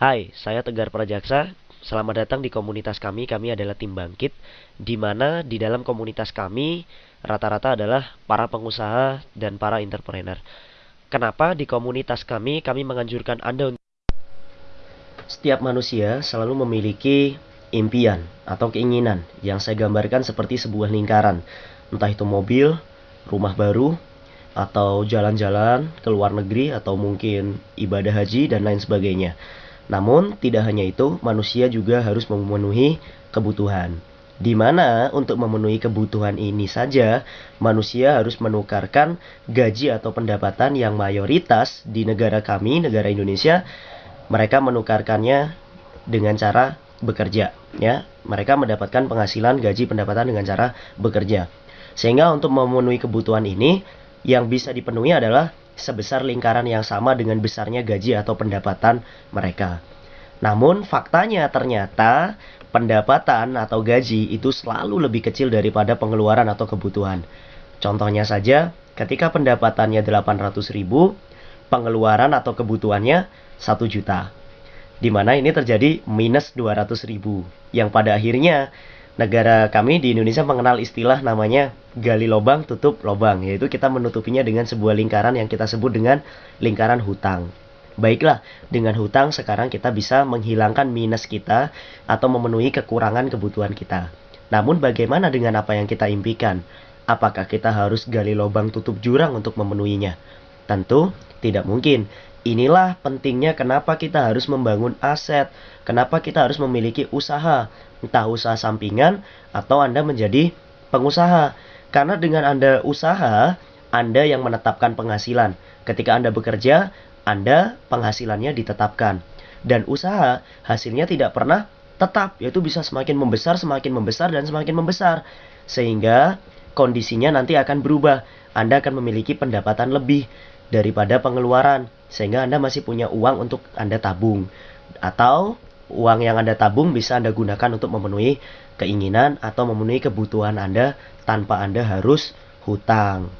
Hai, saya Tegar Prajaksa. Selamat datang di komunitas kami. Kami adalah tim bangkit, di mana di dalam komunitas kami rata-rata adalah para pengusaha dan para entrepreneur. Kenapa di komunitas kami kami menganjurkan Anda untuk setiap manusia selalu memiliki impian atau keinginan yang saya gambarkan seperti sebuah lingkaran, entah itu mobil, rumah baru, atau jalan-jalan ke luar negeri atau mungkin ibadah haji dan lain sebagainya. Namun, tidak hanya itu, manusia juga harus memenuhi kebutuhan. Di mana untuk memenuhi kebutuhan ini saja, manusia harus menukarkan gaji atau pendapatan yang mayoritas di negara kami, negara Indonesia, mereka menukarkannya dengan cara bekerja, ya. Mereka mendapatkan penghasilan gaji pendapatan dengan cara bekerja. Sehingga untuk memenuhi kebutuhan ini, yang bisa dipenuhi adalah sebesar lingkaran yang sama dengan besarnya gaji atau pendapatan mereka. Namun faktanya ternyata pendapatan atau gaji itu selalu lebih kecil daripada pengeluaran atau kebutuhan. Contohnya saja, ketika pendapatannya 800 ribu, pengeluaran atau kebutuhannya 1 juta. Di mana ini terjadi minus 200 ribu. Yang pada akhirnya negara kami di Indonesia mengenal istilah namanya gali lubang tutup lubang yaitu kita menutupinya dengan sebuah lingkaran yang kita sebut dengan lingkaran hutang. Baiklah, dengan hutang sekarang kita bisa menghilangkan minus kita atau memenuhi kekurangan kebutuhan kita. Namun bagaimana dengan apa yang kita impikan? Apakah kita harus gali lubang tutup jurang untuk memenuhinya? Tentu tidak mungkin. Inilah pentingnya kenapa kita harus membangun aset, kenapa kita harus memiliki usaha, entah usaha sampingan atau Anda menjadi pengusaha. Karena dengan Anda usaha, Anda yang menetapkan penghasilan. Ketika Anda bekerja, Anda penghasilannya ditetapkan. Dan usaha hasilnya tidak pernah tetap, yaitu bisa semakin membesar, semakin membesar, dan semakin membesar. Sehingga kondisinya nanti akan berubah. Anda akan memiliki pendapatan lebih daripada pengeluaran sehingga Anda masih punya uang untuk Anda tabung atau uang yang Anda tabung bisa Anda gunakan untuk memenuhi keinginan atau memenuhi kebutuhan Anda tanpa Anda harus hutang.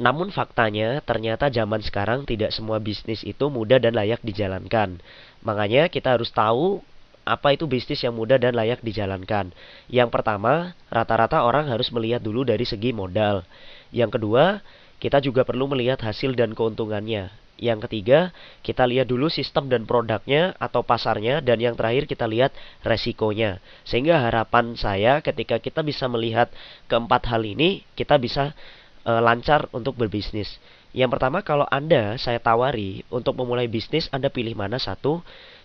Namun faktanya ternyata zaman sekarang tidak semua bisnis itu mudah dan layak dijalankan. Makanya kita harus tahu apa itu bisnis yang mudah dan layak dijalankan? Yang pertama, rata-rata orang harus melihat dulu dari segi modal. Yang kedua, kita juga perlu melihat hasil dan keuntungannya. Yang ketiga, kita lihat dulu sistem dan produknya atau pasarnya dan yang terakhir kita lihat resikonya. Sehingga harapan saya ketika kita bisa melihat keempat hal ini, kita bisa e, lancar untuk berbisnis. Yang pertama kalau Anda saya tawari untuk memulai bisnis Anda pilih mana satu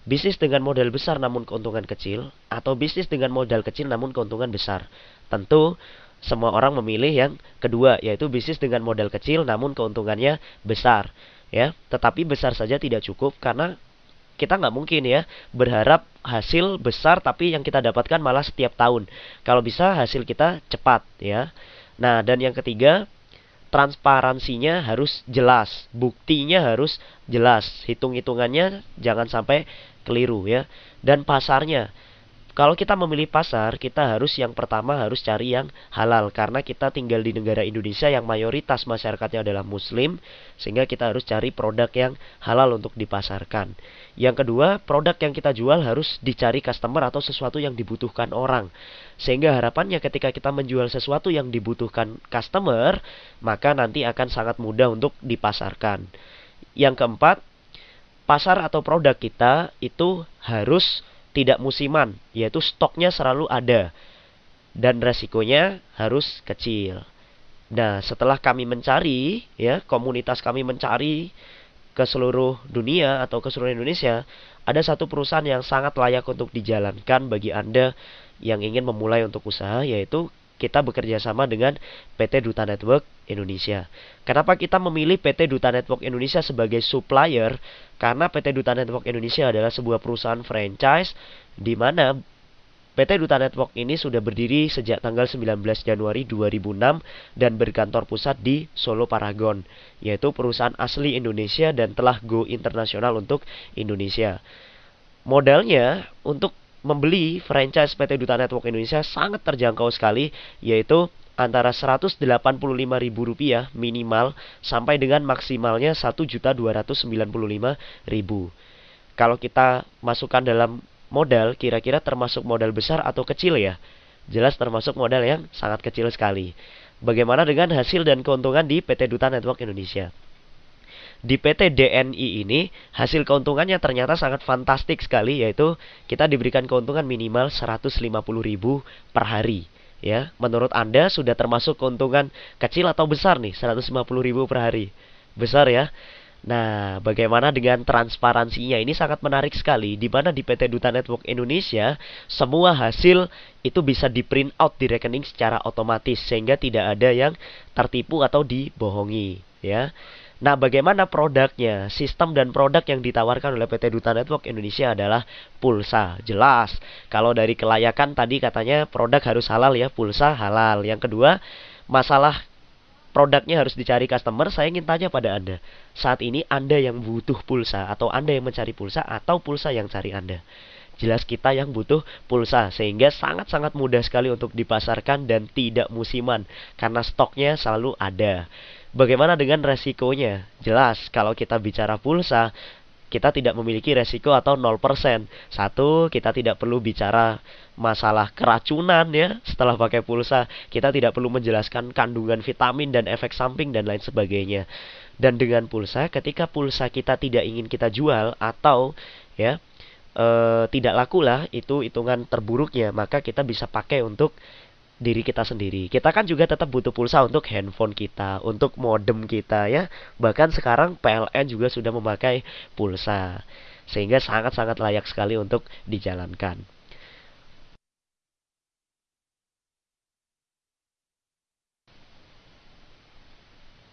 Bisnis dengan modal besar namun keuntungan kecil atau bisnis dengan modal kecil namun keuntungan besar. Tentu semua orang memilih yang kedua yaitu bisnis dengan modal kecil namun keuntungannya besar ya. Tetapi besar saja tidak cukup karena kita nggak mungkin ya berharap hasil besar tapi yang kita dapatkan malah setiap tahun. Kalau bisa hasil kita cepat ya. Nah, dan yang ketiga, transparansinya harus jelas, buktinya harus jelas, hitung-hitungannya jangan sampai keliru ya. Dan pasarnya. Kalau kita memilih pasar, kita harus yang pertama harus cari yang halal karena kita tinggal di negara Indonesia yang mayoritas masyarakatnya adalah muslim sehingga kita harus cari produk yang halal untuk dipasarkan. Yang kedua, produk yang kita jual harus dicari customer atau sesuatu yang dibutuhkan orang. Sehingga harapannya ketika kita menjual sesuatu yang dibutuhkan customer, maka nanti akan sangat mudah untuk dipasarkan. Yang keempat, pasar atau produk kita itu harus tidak musiman, yaitu stoknya selalu ada dan resikonya harus kecil. Nah, setelah kami mencari, ya, komunitas kami mencari ke seluruh dunia atau ke seluruh Indonesia, ada satu perusahaan yang sangat layak untuk dijalankan bagi Anda yang ingin memulai untuk usaha, yaitu kita bekerja sama dengan PT Duta Network Indonesia. Kenapa kita memilih PT Duta Network Indonesia sebagai supplier? Karena PT Duta Network Indonesia adalah sebuah perusahaan franchise di mana PT Duta Network ini sudah berdiri sejak tanggal 19 Januari 2006 dan berkantor pusat di Solo Paragon, yaitu perusahaan asli Indonesia dan telah go internasional untuk Indonesia. Modalnya untuk membeli franchise PT Duta Network Indonesia sangat terjangkau sekali yaitu antara Rp185.000 minimal sampai dengan maksimalnya Rp1.295.000. Kalau kita masukkan dalam modal, kira-kira termasuk modal besar atau kecil ya? Jelas termasuk modal yang sangat kecil sekali. Bagaimana dengan hasil dan keuntungan di PT Duta Network Indonesia? Di PT DNI ini hasil keuntungannya ternyata sangat fantastik sekali yaitu kita diberikan keuntungan minimal 150.000 per hari ya. Menurut Anda sudah termasuk keuntungan kecil atau besar nih 150.000 per hari? Besar ya. Nah, bagaimana dengan transparansinya? Ini sangat menarik sekali, di mana di PT Duta Network Indonesia, semua hasil itu bisa di print out di rekening secara otomatis, sehingga tidak ada yang tertipu atau dibohongi. Ya. Nah, bagaimana produknya? Sistem dan produk yang ditawarkan oleh PT Duta Network Indonesia adalah pulsa. Jelas, kalau dari kelayakan tadi katanya produk harus halal ya, pulsa halal. Yang kedua, masalah produknya harus dicari customer, saya ingin tanya pada Anda. Saat ini Anda yang butuh pulsa atau Anda yang mencari pulsa atau pulsa yang cari Anda. Jelas kita yang butuh pulsa sehingga sangat-sangat mudah sekali untuk dipasarkan dan tidak musiman karena stoknya selalu ada. Bagaimana dengan resikonya? Jelas kalau kita bicara pulsa kita tidak memiliki resiko atau 0%. Satu, kita tidak perlu bicara masalah keracunan ya setelah pakai pulsa. Kita tidak perlu menjelaskan kandungan vitamin dan efek samping dan lain sebagainya. Dan dengan pulsa, ketika pulsa kita tidak ingin kita jual atau ya e, tidak laku lah, itu hitungan terburuknya, maka kita bisa pakai untuk diri kita sendiri. Kita kan juga tetap butuh pulsa untuk handphone kita, untuk modem kita ya. Bahkan sekarang PLN juga sudah memakai pulsa. Sehingga sangat-sangat layak sekali untuk dijalankan.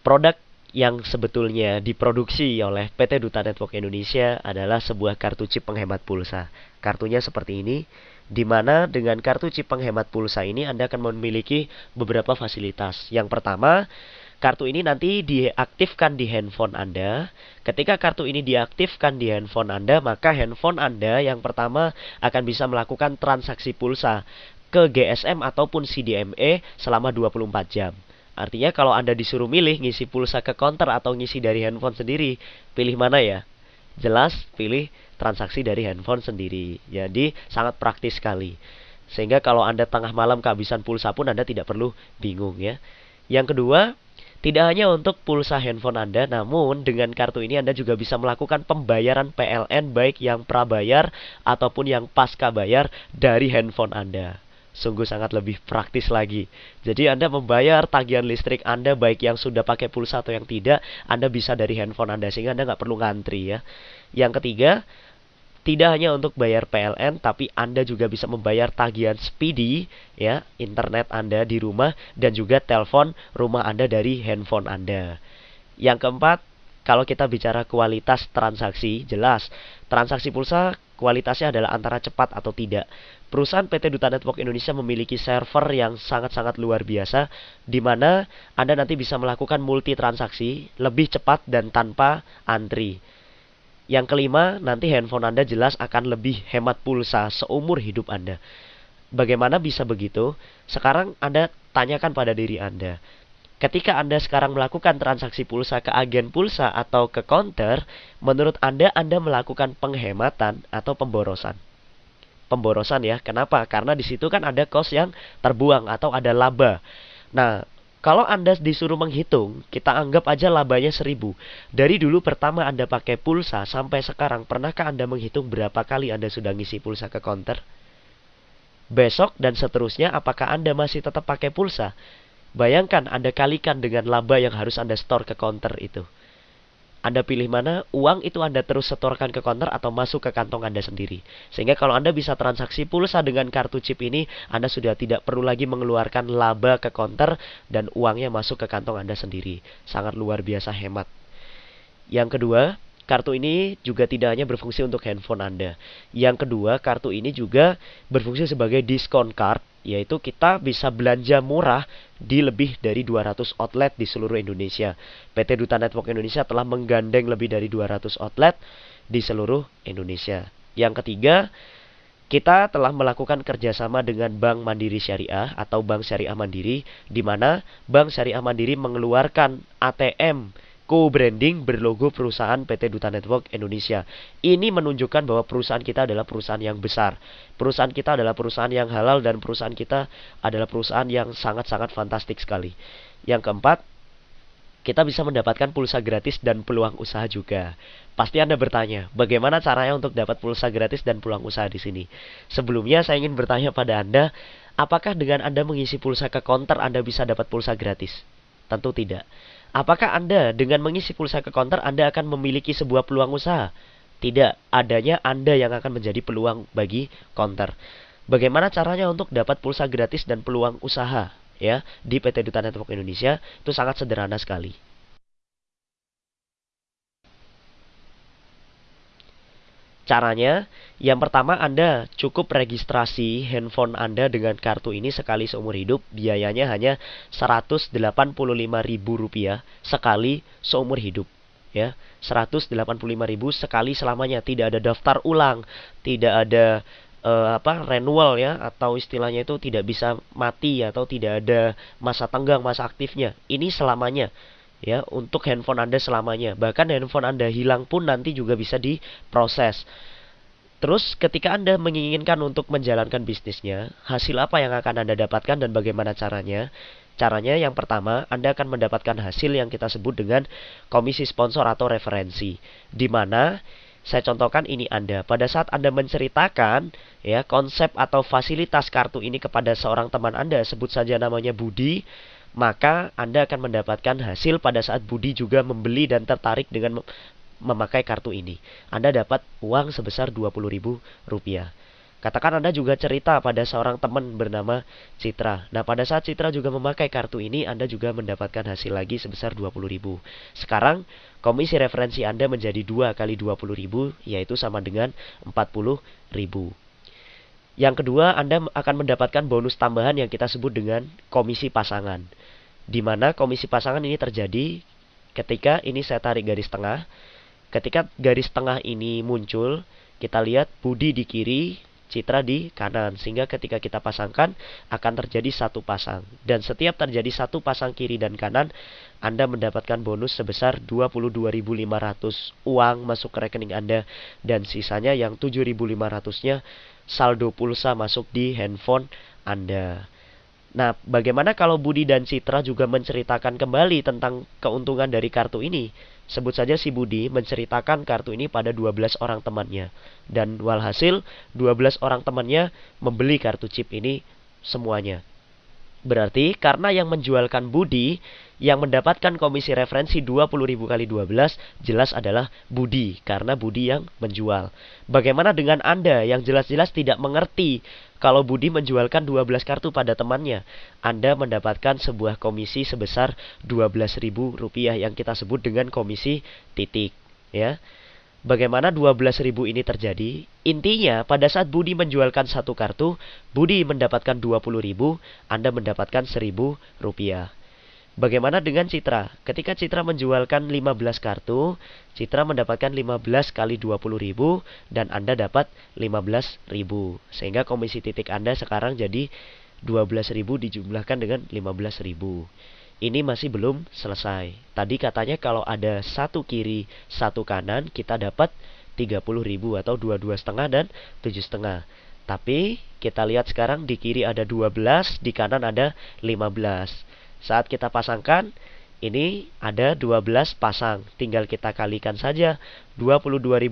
Produk yang sebetulnya diproduksi oleh PT Duta Network Indonesia adalah sebuah kartu chip penghemat pulsa. Kartunya seperti ini di mana dengan kartu chip penghemat pulsa ini Anda akan memiliki beberapa fasilitas. Yang pertama, kartu ini nanti diaktifkan di handphone Anda. Ketika kartu ini diaktifkan di handphone Anda, maka handphone Anda yang pertama akan bisa melakukan transaksi pulsa ke GSM ataupun CDMA selama 24 jam. Artinya kalau Anda disuruh milih ngisi pulsa ke counter atau ngisi dari handphone sendiri, pilih mana ya? Jelas pilih transaksi dari handphone sendiri. Jadi sangat praktis sekali. Sehingga kalau Anda tengah malam kehabisan pulsa pun Anda tidak perlu bingung ya. Yang kedua, tidak hanya untuk pulsa handphone Anda, namun dengan kartu ini Anda juga bisa melakukan pembayaran PLN baik yang prabayar ataupun yang pasca bayar dari handphone Anda sungguh sangat lebih praktis lagi. Jadi Anda membayar tagihan listrik Anda baik yang sudah pakai pulsa atau yang tidak, Anda bisa dari handphone Anda sehingga Anda nggak perlu ngantri ya. Yang ketiga, tidak hanya untuk bayar PLN tapi Anda juga bisa membayar tagihan speedy ya, internet Anda di rumah dan juga telepon rumah Anda dari handphone Anda. Yang keempat, kalau kita bicara kualitas transaksi, jelas transaksi pulsa kualitasnya adalah antara cepat atau tidak. Perusahaan PT Duta Network Indonesia memiliki server yang sangat-sangat luar biasa, di mana Anda nanti bisa melakukan multi transaksi lebih cepat dan tanpa antri. Yang kelima, nanti handphone Anda jelas akan lebih hemat pulsa seumur hidup Anda. Bagaimana bisa begitu? Sekarang Anda tanyakan pada diri Anda. Ketika Anda sekarang melakukan transaksi pulsa ke agen pulsa atau ke counter, menurut Anda Anda melakukan penghematan atau pemborosan? Pemborosan ya. Kenapa? Karena di situ kan ada kos yang terbuang atau ada laba. Nah, kalau Anda disuruh menghitung, kita anggap aja labanya 1000. Dari dulu pertama Anda pakai pulsa sampai sekarang, pernahkah Anda menghitung berapa kali Anda sudah ngisi pulsa ke counter? Besok dan seterusnya, apakah Anda masih tetap pakai pulsa? Bayangkan Anda kalikan dengan laba yang harus Anda store ke counter itu. Anda pilih mana, uang itu Anda terus setorkan ke counter atau masuk ke kantong Anda sendiri. Sehingga kalau Anda bisa transaksi pulsa dengan kartu chip ini, Anda sudah tidak perlu lagi mengeluarkan laba ke counter dan uangnya masuk ke kantong Anda sendiri. Sangat luar biasa hemat. Yang kedua, Kartu ini juga tidak hanya berfungsi untuk handphone Anda. Yang kedua, kartu ini juga berfungsi sebagai diskon card, yaitu kita bisa belanja murah di lebih dari 200 outlet di seluruh Indonesia. PT Duta Network Indonesia telah menggandeng lebih dari 200 outlet di seluruh Indonesia. Yang ketiga, kita telah melakukan kerjasama dengan Bank Mandiri Syariah atau Bank Syariah Mandiri, di mana Bank Syariah Mandiri mengeluarkan ATM co-branding berlogo perusahaan PT Duta Network Indonesia. Ini menunjukkan bahwa perusahaan kita adalah perusahaan yang besar. Perusahaan kita adalah perusahaan yang halal dan perusahaan kita adalah perusahaan yang sangat-sangat fantastik sekali. Yang keempat, kita bisa mendapatkan pulsa gratis dan peluang usaha juga. Pasti Anda bertanya, bagaimana caranya untuk dapat pulsa gratis dan pulang usaha di sini? Sebelumnya saya ingin bertanya pada Anda, apakah dengan Anda mengisi pulsa ke counter Anda bisa dapat pulsa gratis? Tentu tidak. Apakah Anda dengan mengisi pulsa ke counter Anda akan memiliki sebuah peluang usaha? Tidak, adanya Anda yang akan menjadi peluang bagi counter. Bagaimana caranya untuk dapat pulsa gratis dan peluang usaha ya di PT Duta Network Indonesia? Itu sangat sederhana sekali. Caranya, yang pertama Anda cukup registrasi handphone Anda dengan kartu ini sekali seumur hidup. Biayanya hanya Rp185.000 sekali seumur hidup. Ya, Rp185.000 sekali selamanya. Tidak ada daftar ulang, tidak ada uh, apa renewal ya atau istilahnya itu tidak bisa mati atau tidak ada masa tenggang, masa aktifnya. Ini selamanya ya untuk handphone Anda selamanya. Bahkan handphone Anda hilang pun nanti juga bisa diproses. Terus ketika Anda menginginkan untuk menjalankan bisnisnya, hasil apa yang akan Anda dapatkan dan bagaimana caranya? Caranya yang pertama, Anda akan mendapatkan hasil yang kita sebut dengan komisi sponsor atau referensi. Di mana saya contohkan ini Anda. Pada saat Anda menceritakan ya konsep atau fasilitas kartu ini kepada seorang teman Anda, sebut saja namanya Budi, maka Anda akan mendapatkan hasil pada saat Budi juga membeli dan tertarik dengan memakai kartu ini. Anda dapat uang sebesar Rp20.000. Katakan Anda juga cerita pada seorang teman bernama Citra. Nah, pada saat Citra juga memakai kartu ini, Anda juga mendapatkan hasil lagi sebesar Rp20.000. Sekarang, komisi referensi Anda menjadi 2 kali Rp20.000, yaitu sama dengan Rp40.000. Yang kedua, Anda akan mendapatkan bonus tambahan yang kita sebut dengan komisi pasangan di mana komisi pasangan ini terjadi ketika ini saya tarik garis tengah. Ketika garis tengah ini muncul, kita lihat Budi di kiri, Citra di kanan. Sehingga ketika kita pasangkan akan terjadi satu pasang. Dan setiap terjadi satu pasang kiri dan kanan, Anda mendapatkan bonus sebesar 22.500 uang masuk ke rekening Anda. Dan sisanya yang 7.500-nya saldo pulsa masuk di handphone Anda. Nah, bagaimana kalau Budi dan Citra juga menceritakan kembali tentang keuntungan dari kartu ini? Sebut saja si Budi menceritakan kartu ini pada 12 orang temannya. Dan walhasil 12 orang temannya membeli kartu chip ini semuanya. Berarti karena yang menjualkan Budi yang mendapatkan komisi referensi 20.000 kali 12 jelas adalah Budi karena Budi yang menjual. Bagaimana dengan Anda yang jelas-jelas tidak mengerti kalau Budi menjualkan 12 kartu pada temannya? Anda mendapatkan sebuah komisi sebesar Rp12.000 yang kita sebut dengan komisi titik, ya. Bagaimana 12.000 ini terjadi? Intinya, pada saat Budi menjualkan satu kartu, Budi mendapatkan 20.000, Anda mendapatkan 1.000 rupiah. Bagaimana dengan Citra? Ketika Citra menjualkan 15 kartu, Citra mendapatkan 15 kali 20.000 dan Anda dapat 15.000. Sehingga komisi titik Anda sekarang jadi 12.000 dijumlahkan dengan 15.000 ini masih belum selesai. Tadi katanya kalau ada satu kiri, satu kanan, kita dapat 30 ribu atau dua dua setengah dan tujuh setengah. Tapi kita lihat sekarang di kiri ada 12, di kanan ada 15. Saat kita pasangkan, ini ada 12 pasang. Tinggal kita kalikan saja 22.500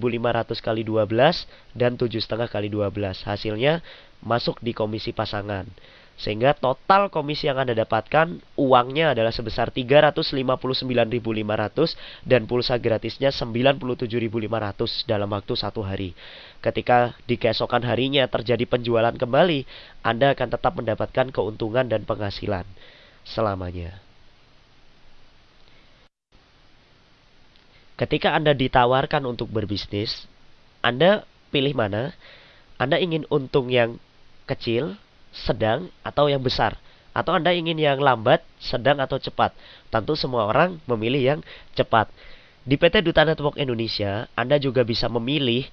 kali 12 dan tujuh setengah kali 12. Hasilnya masuk di komisi pasangan. Sehingga total komisi yang Anda dapatkan uangnya adalah sebesar 359.500 dan pulsa gratisnya 97.500 dalam waktu satu hari. Ketika di keesokan harinya terjadi penjualan kembali, Anda akan tetap mendapatkan keuntungan dan penghasilan selamanya. Ketika Anda ditawarkan untuk berbisnis, Anda pilih mana? Anda ingin untung yang kecil sedang, atau yang besar. Atau Anda ingin yang lambat, sedang, atau cepat. Tentu semua orang memilih yang cepat. Di PT Duta Network Indonesia, Anda juga bisa memilih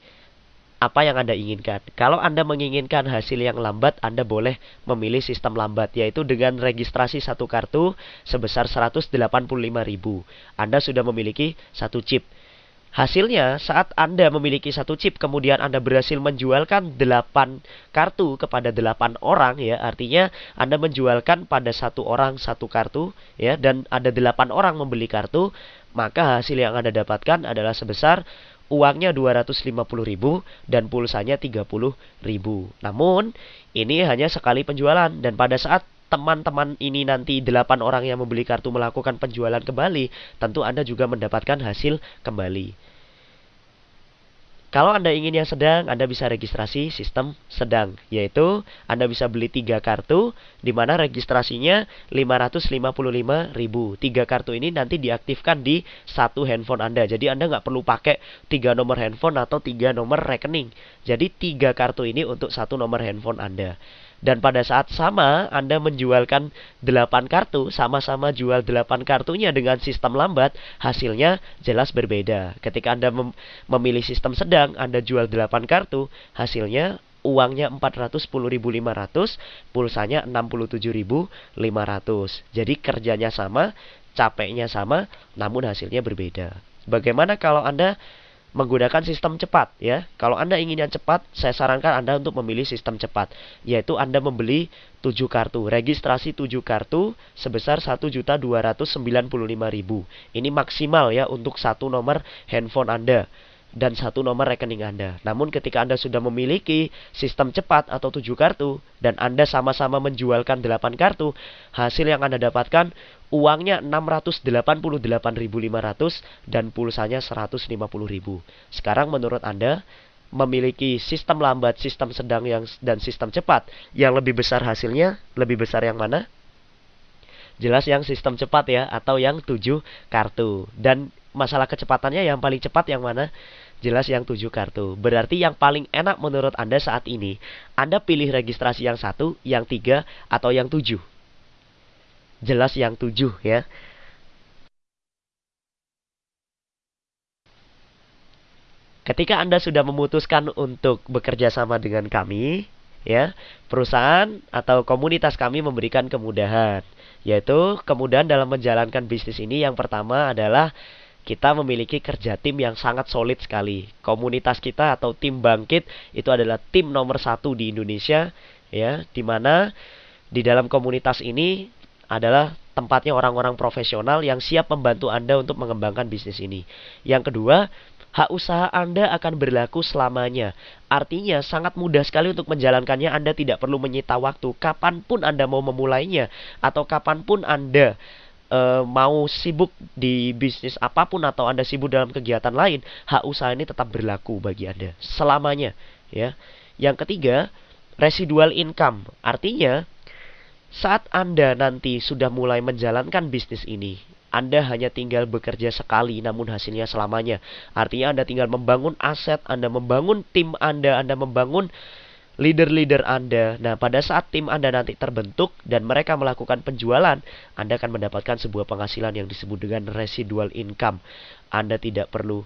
apa yang Anda inginkan. Kalau Anda menginginkan hasil yang lambat, Anda boleh memilih sistem lambat, yaitu dengan registrasi satu kartu sebesar 185.000. Anda sudah memiliki satu chip. Hasilnya, saat Anda memiliki satu chip, kemudian Anda berhasil menjualkan 8 kartu kepada 8 orang, ya, artinya Anda menjualkan pada satu orang satu kartu, ya, dan ada 8 orang membeli kartu, maka hasil yang Anda dapatkan adalah sebesar uangnya 250.000 dan pulsanya 30.000. Namun, ini hanya sekali penjualan dan pada saat teman-teman ini nanti delapan orang yang membeli kartu melakukan penjualan kembali, tentu Anda juga mendapatkan hasil kembali. Kalau Anda ingin yang sedang, Anda bisa registrasi sistem sedang, yaitu Anda bisa beli tiga kartu, di mana registrasinya 555.000. Tiga kartu ini nanti diaktifkan di satu handphone Anda. Jadi Anda nggak perlu pakai tiga nomor handphone atau tiga nomor rekening. Jadi tiga kartu ini untuk satu nomor handphone Anda. Dan pada saat sama Anda menjualkan 8 kartu, sama-sama jual 8 kartunya dengan sistem lambat, hasilnya jelas berbeda. Ketika Anda mem memilih sistem sedang, Anda jual 8 kartu, hasilnya uangnya 410.500, pulsanya 67.500. Jadi kerjanya sama, capeknya sama, namun hasilnya berbeda. Bagaimana kalau Anda menggunakan sistem cepat ya. Kalau Anda ingin yang cepat, saya sarankan Anda untuk memilih sistem cepat, yaitu Anda membeli 7 kartu, registrasi 7 kartu sebesar 1.295.000. Ini maksimal ya untuk satu nomor handphone Anda dan satu nomor rekening Anda. Namun ketika Anda sudah memiliki sistem cepat atau tujuh kartu dan Anda sama-sama menjualkan delapan kartu, hasil yang Anda dapatkan uangnya 688.500 dan pulsanya 150.000. Sekarang menurut Anda memiliki sistem lambat, sistem sedang yang dan sistem cepat yang lebih besar hasilnya, lebih besar yang mana? Jelas yang sistem cepat ya atau yang tujuh kartu dan masalah kecepatannya yang paling cepat yang mana? Jelas yang tujuh kartu. Berarti yang paling enak menurut Anda saat ini, Anda pilih registrasi yang satu, yang tiga, atau yang tujuh. Jelas yang tujuh ya. Ketika Anda sudah memutuskan untuk bekerja sama dengan kami, ya, perusahaan atau komunitas kami memberikan kemudahan, yaitu kemudahan dalam menjalankan bisnis ini yang pertama adalah kita memiliki kerja tim yang sangat solid sekali. Komunitas kita atau tim bangkit itu adalah tim nomor satu di Indonesia, ya, di mana di dalam komunitas ini adalah tempatnya orang-orang profesional yang siap membantu Anda untuk mengembangkan bisnis ini. Yang kedua, hak usaha Anda akan berlaku selamanya. Artinya sangat mudah sekali untuk menjalankannya. Anda tidak perlu menyita waktu. Kapan pun Anda mau memulainya atau kapan pun Anda e, mau sibuk di bisnis apa pun atau Anda sibuk dalam kegiatan lain, hak usaha ini tetap berlaku bagi Anda selamanya, ya. Yang ketiga, residual income. Artinya, saat Anda nanti sudah mulai menjalankan bisnis ini, anda hanya tinggal bekerja sekali namun hasilnya selamanya. Artinya Anda tinggal membangun aset, Anda membangun tim Anda, Anda membangun leader-leader Anda. Nah, pada saat tim Anda nanti terbentuk dan mereka melakukan penjualan, Anda akan mendapatkan sebuah penghasilan yang disebut dengan residual income. Anda tidak perlu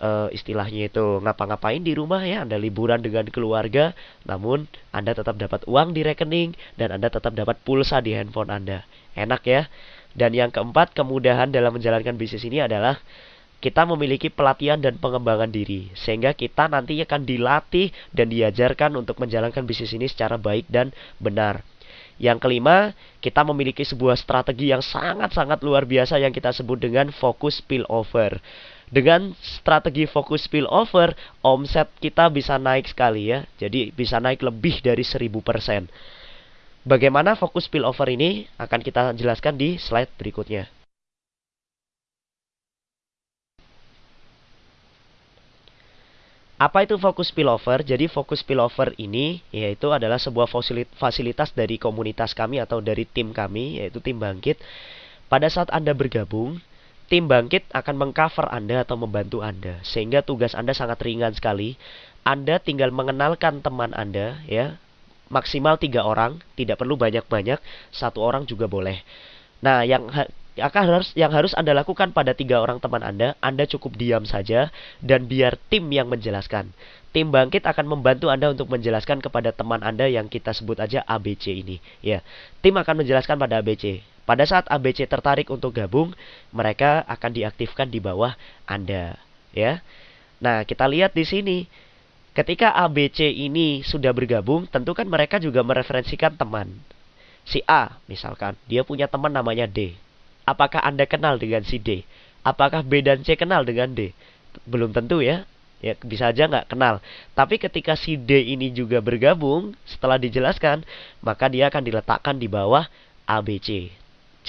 uh, istilahnya itu ngapa-ngapain di rumah ya, Anda liburan dengan keluarga, namun Anda tetap dapat uang di rekening dan Anda tetap dapat pulsa di handphone Anda. Enak ya? Dan yang keempat, kemudahan dalam menjalankan bisnis ini adalah kita memiliki pelatihan dan pengembangan diri sehingga kita nanti akan dilatih dan diajarkan untuk menjalankan bisnis ini secara baik dan benar. Yang kelima, kita memiliki sebuah strategi yang sangat-sangat luar biasa yang kita sebut dengan fokus spillover. Dengan strategi fokus spillover, omset kita bisa naik sekali ya. Jadi bisa naik lebih dari 1000%. Bagaimana fokus spillover ini akan kita jelaskan di slide berikutnya. Apa itu fokus spillover? Jadi fokus spillover ini yaitu adalah sebuah fasilitas dari komunitas kami atau dari tim kami yaitu tim bangkit. Pada saat Anda bergabung, tim bangkit akan mengcover Anda atau membantu Anda sehingga tugas Anda sangat ringan sekali. Anda tinggal mengenalkan teman Anda ya maksimal tiga orang tidak perlu banyak-banyak satu orang juga boleh. Nah yang yang harus yang harus Anda lakukan pada tiga orang teman Anda, Anda cukup diam saja dan biar tim yang menjelaskan. Tim bangkit akan membantu Anda untuk menjelaskan kepada teman Anda yang kita sebut aja ABC ini, ya. Tim akan menjelaskan pada ABC. Pada saat ABC tertarik untuk gabung, mereka akan diaktifkan di bawah Anda, ya. Nah, kita lihat di sini. Ketika ABC ini sudah bergabung, tentu kan mereka juga mereferensikan teman. Si A, misalkan, dia punya teman namanya D. Apakah Anda kenal dengan si D? Apakah B dan C kenal dengan D? Belum tentu ya. Ya, bisa aja nggak kenal. Tapi ketika si D ini juga bergabung, setelah dijelaskan, maka dia akan diletakkan di bawah ABC.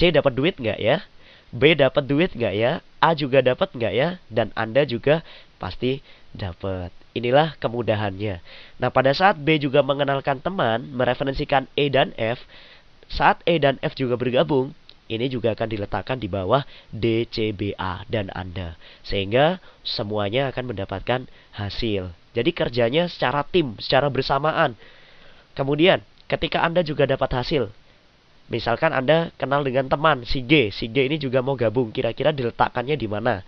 C dapat duit nggak ya? B dapat duit nggak ya? A juga dapat nggak ya? Dan Anda juga pasti dapat. Inilah kemudahannya. Nah, pada saat B juga mengenalkan teman, mereferensikan E dan F, saat E dan F juga bergabung, ini juga akan diletakkan di bawah DCBA dan Anda. Sehingga semuanya akan mendapatkan hasil. Jadi kerjanya secara tim, secara bersamaan. Kemudian, ketika Anda juga dapat hasil, misalkan Anda kenal dengan teman si G, si G ini juga mau gabung, kira-kira diletakkannya di mana?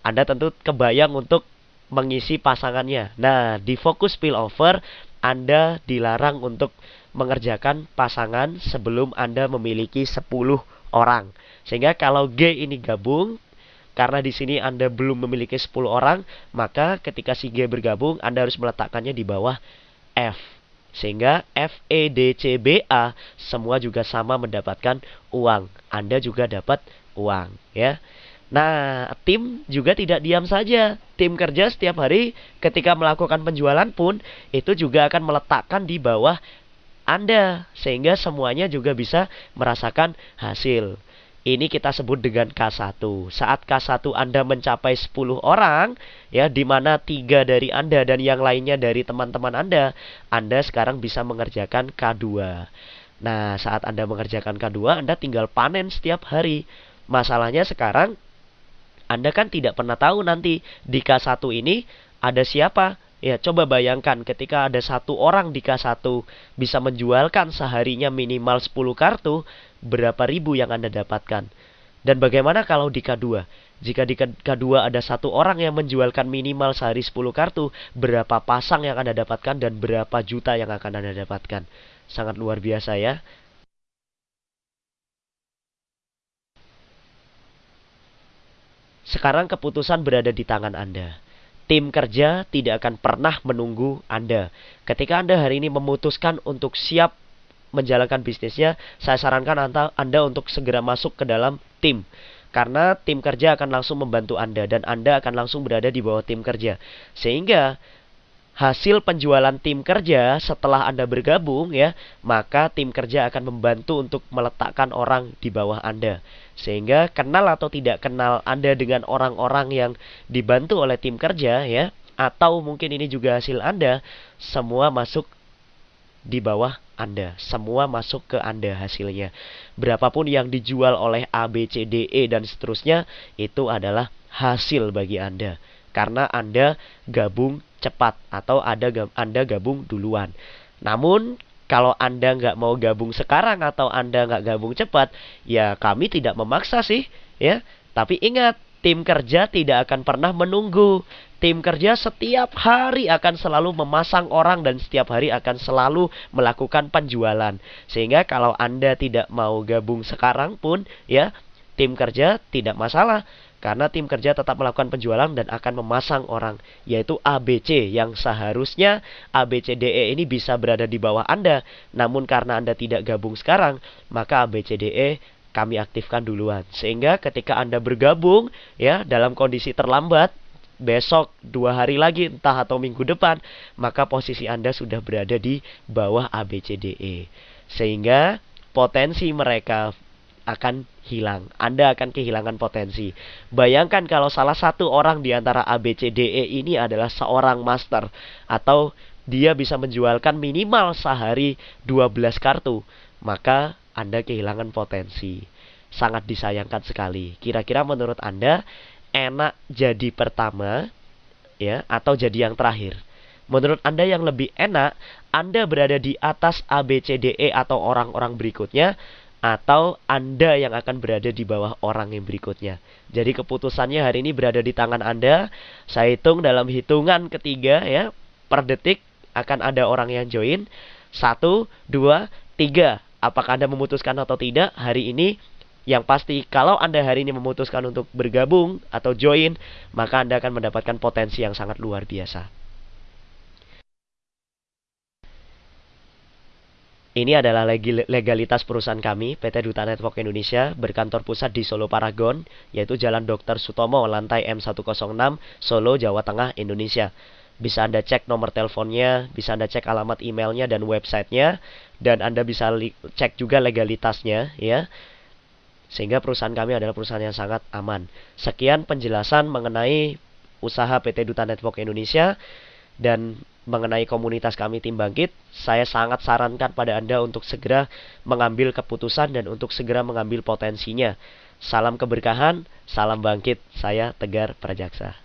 Anda tentu kebayang untuk mengisi pasangannya. Nah, di fokus spillover Anda dilarang untuk mengerjakan pasangan sebelum Anda memiliki 10 orang. Sehingga kalau G ini gabung, karena di sini Anda belum memiliki 10 orang, maka ketika si G bergabung, Anda harus meletakkannya di bawah F. Sehingga F, E, D, C, B, A semua juga sama mendapatkan uang. Anda juga dapat uang, ya. Nah, tim juga tidak diam saja. Tim kerja setiap hari ketika melakukan penjualan pun itu juga akan meletakkan di bawah Anda sehingga semuanya juga bisa merasakan hasil. Ini kita sebut dengan K1. Saat K1 Anda mencapai 10 orang, ya di mana tiga dari Anda dan yang lainnya dari teman-teman Anda, Anda sekarang bisa mengerjakan K2. Nah, saat Anda mengerjakan K2, Anda tinggal panen setiap hari. Masalahnya sekarang anda kan tidak pernah tahu nanti di K1 ini ada siapa. Ya, coba bayangkan ketika ada satu orang di K1 bisa menjualkan seharinya minimal 10 kartu, berapa ribu yang Anda dapatkan. Dan bagaimana kalau di K2? Jika di K2 ada satu orang yang menjualkan minimal sehari 10 kartu, berapa pasang yang Anda dapatkan dan berapa juta yang akan Anda dapatkan? Sangat luar biasa ya. Sekarang keputusan berada di tangan Anda. Tim kerja tidak akan pernah menunggu Anda. Ketika Anda hari ini memutuskan untuk siap menjalankan bisnisnya, saya sarankan Anda untuk segera masuk ke dalam tim. Karena tim kerja akan langsung membantu Anda dan Anda akan langsung berada di bawah tim kerja. Sehingga hasil penjualan tim kerja setelah Anda bergabung ya, maka tim kerja akan membantu untuk meletakkan orang di bawah Anda. Sehingga kenal atau tidak kenal Anda dengan orang-orang yang dibantu oleh tim kerja ya, atau mungkin ini juga hasil Anda, semua masuk di bawah Anda. Semua masuk ke Anda hasilnya. Berapapun yang dijual oleh A, B, C, D, E dan seterusnya itu adalah hasil bagi Anda. Karena Anda gabung cepat atau ada Anda gabung duluan. Namun kalau Anda nggak mau gabung sekarang atau Anda nggak gabung cepat, ya kami tidak memaksa sih, ya. Tapi ingat, tim kerja tidak akan pernah menunggu. Tim kerja setiap hari akan selalu memasang orang dan setiap hari akan selalu melakukan penjualan. Sehingga kalau Anda tidak mau gabung sekarang pun, ya, tim kerja tidak masalah karena tim kerja tetap melakukan penjualan dan akan memasang orang, yaitu ABC yang seharusnya ABCDE ini bisa berada di bawah Anda. Namun karena Anda tidak gabung sekarang, maka ABCDE kami aktifkan duluan. Sehingga ketika Anda bergabung ya dalam kondisi terlambat, besok dua hari lagi entah atau minggu depan maka posisi Anda sudah berada di bawah ABCDE sehingga potensi mereka akan hilang. Anda akan kehilangan potensi. Bayangkan kalau salah satu orang di antara ABCDE ini adalah seorang master atau dia bisa menjualkan minimal sehari 12 kartu, maka Anda kehilangan potensi. Sangat disayangkan sekali. Kira-kira menurut Anda enak jadi pertama ya atau jadi yang terakhir? Menurut Anda yang lebih enak, Anda berada di atas ABCDE atau orang-orang berikutnya atau Anda yang akan berada di bawah orang yang berikutnya. Jadi keputusannya hari ini berada di tangan Anda. Saya hitung dalam hitungan ketiga ya, per detik akan ada orang yang join. Satu, dua, tiga. Apakah Anda memutuskan atau tidak? Hari ini yang pasti kalau Anda hari ini memutuskan untuk bergabung atau join, maka Anda akan mendapatkan potensi yang sangat luar biasa. Ini adalah legalitas perusahaan kami, PT Duta Network Indonesia, berkantor pusat di Solo Paragon, yaitu Jalan Dr. Sutomo, lantai M106, Solo, Jawa Tengah, Indonesia. Bisa Anda cek nomor teleponnya, bisa Anda cek alamat emailnya dan websitenya, dan Anda bisa cek juga legalitasnya, ya. Sehingga perusahaan kami adalah perusahaan yang sangat aman. Sekian penjelasan mengenai usaha PT Duta Network Indonesia dan mengenai komunitas kami Tim Bangkit, saya sangat sarankan pada Anda untuk segera mengambil keputusan dan untuk segera mengambil potensinya. Salam keberkahan, salam bangkit. Saya Tegar Prajaksa.